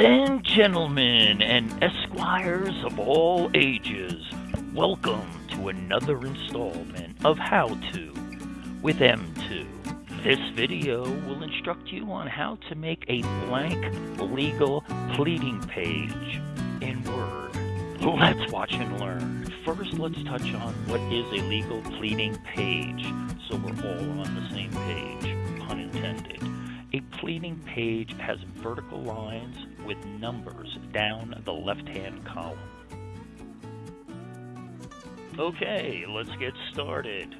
and gentlemen, and esquires of all ages, welcome to another installment of How To with M2. This video will instruct you on how to make a blank legal pleading page in Word. Let's watch and learn. First, let's touch on what is a legal pleading page so we're all on the same page, pun intended. A pleading page has vertical lines with numbers down the left-hand column. Okay, let's get started.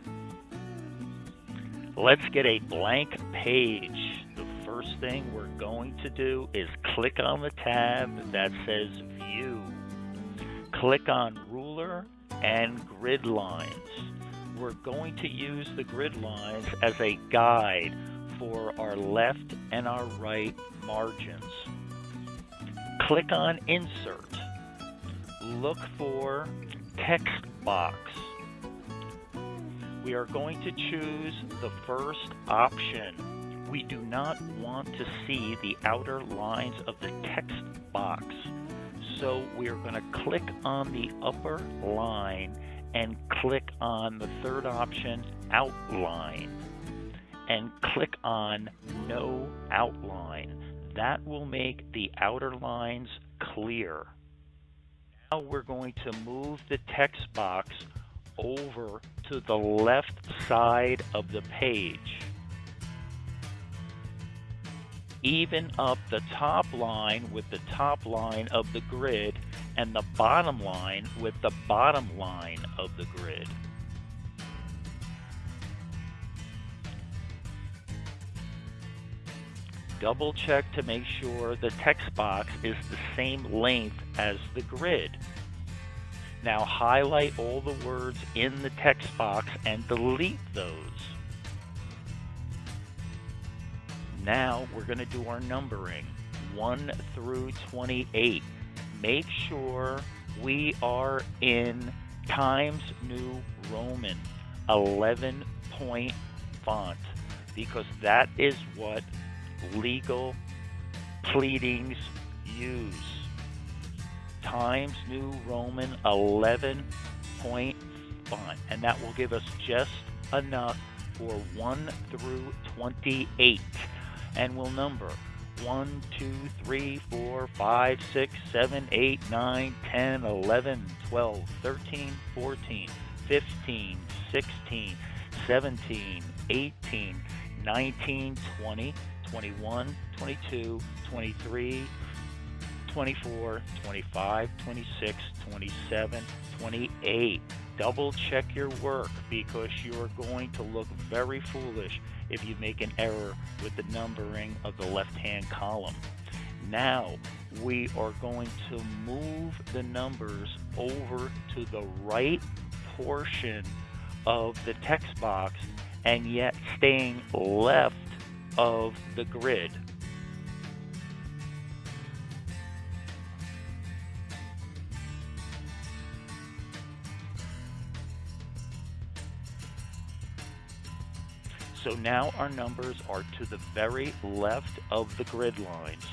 Let's get a blank page. The first thing we're going to do is click on the tab that says View. Click on Ruler and Grid Lines. We're going to use the grid lines as a guide for our left and our right margins. Click on Insert. Look for Text Box. We are going to choose the first option. We do not want to see the outer lines of the text box. So we are going to click on the upper line and click on the third option, Outline and click on No Outline. That will make the outer lines clear. Now we're going to move the text box over to the left side of the page. Even up the top line with the top line of the grid and the bottom line with the bottom line of the grid. Double check to make sure the text box is the same length as the grid. Now highlight all the words in the text box and delete those. Now we're going to do our numbering 1 through 28. Make sure we are in Times New Roman 11 point font because that is what legal pleadings use. Times New Roman 11 point font, and that will give us just enough for 1 through 28. And we'll number 1, 2, 3, 4, 5, 6, 7, 8, 9, 10, 11, 12, 13, 14, 15, 16, 17, 18, 19, 20, 21, 22, 23, 24, 25, 26, 27, 28. Double check your work because you are going to look very foolish if you make an error with the numbering of the left-hand column. Now we are going to move the numbers over to the right portion of the text box and yet staying left of the grid. So now our numbers are to the very left of the grid lines.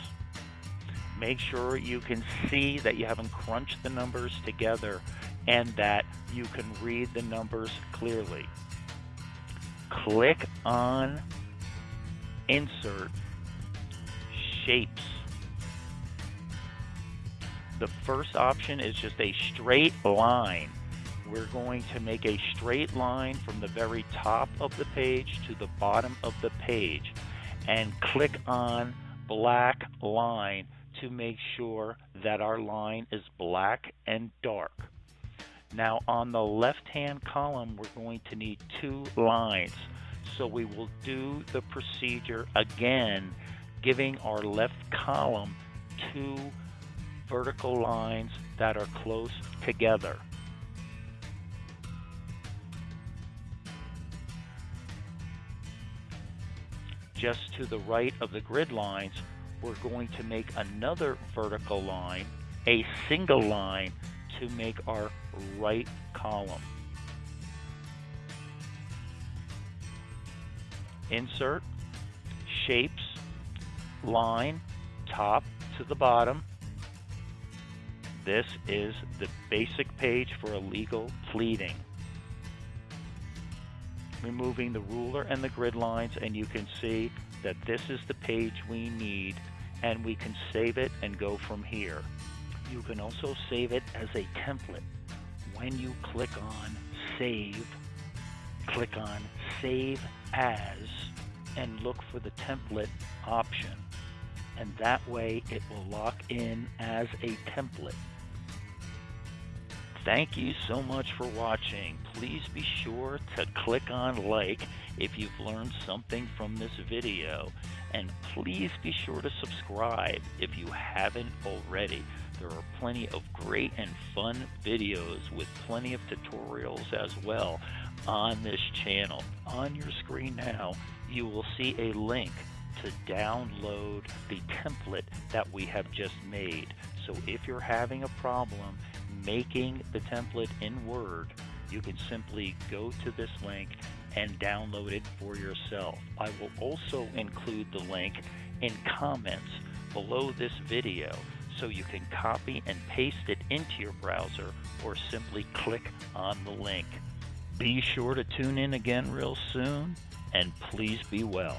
Make sure you can see that you haven't crunched the numbers together and that you can read the numbers clearly. Click on insert shapes. The first option is just a straight line. We're going to make a straight line from the very top of the page to the bottom of the page and click on black line to make sure that our line is black and dark. Now on the left hand column we're going to need two lines. So we will do the procedure again, giving our left column two vertical lines that are close together. Just to the right of the grid lines, we're going to make another vertical line, a single line, to make our right column. Insert, shapes, line, top, to the bottom. This is the basic page for a legal pleading. Removing the ruler and the grid lines and you can see that this is the page we need and we can save it and go from here. You can also save it as a template. When you click on Save, click on Save As and look for the template option. And that way it will lock in as a template. Thank you so much for watching. Please be sure to click on like if you've learned something from this video. And please be sure to subscribe if you haven't already. There are plenty of great and fun videos with plenty of tutorials as well on this channel. On your screen now, you will see a link to download the template that we have just made. So if you're having a problem making the template in Word, you can simply go to this link and download it for yourself. I will also include the link in comments below this video so you can copy and paste it into your browser or simply click on the link. Be sure to tune in again real soon and please be well.